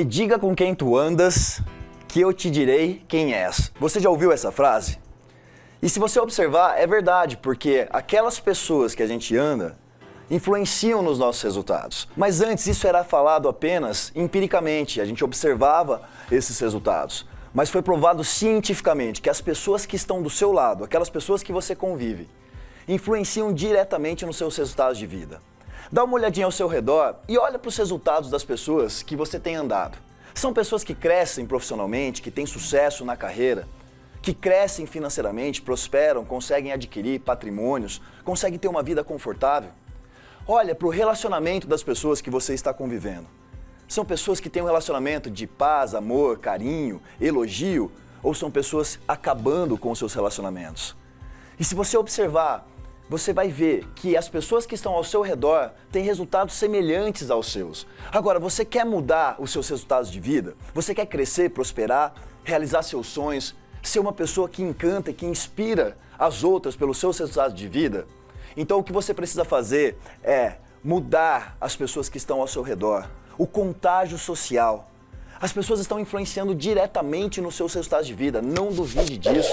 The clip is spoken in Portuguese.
E diga com quem tu andas, que eu te direi quem és. Você já ouviu essa frase? E se você observar, é verdade, porque aquelas pessoas que a gente anda influenciam nos nossos resultados. Mas antes isso era falado apenas empiricamente, a gente observava esses resultados. Mas foi provado cientificamente que as pessoas que estão do seu lado, aquelas pessoas que você convive, influenciam diretamente nos seus resultados de vida. Dá uma olhadinha ao seu redor e olha para os resultados das pessoas que você tem andado. São pessoas que crescem profissionalmente, que têm sucesso na carreira, que crescem financeiramente, prosperam, conseguem adquirir patrimônios, conseguem ter uma vida confortável. Olha para o relacionamento das pessoas que você está convivendo. São pessoas que têm um relacionamento de paz, amor, carinho, elogio, ou são pessoas acabando com os seus relacionamentos? E se você observar você vai ver que as pessoas que estão ao seu redor têm resultados semelhantes aos seus. Agora, você quer mudar os seus resultados de vida? Você quer crescer, prosperar, realizar seus sonhos, ser uma pessoa que encanta e que inspira as outras pelos seus resultados de vida? Então, o que você precisa fazer é mudar as pessoas que estão ao seu redor, o contágio social. As pessoas estão influenciando diretamente nos seus resultados de vida, não duvide disso.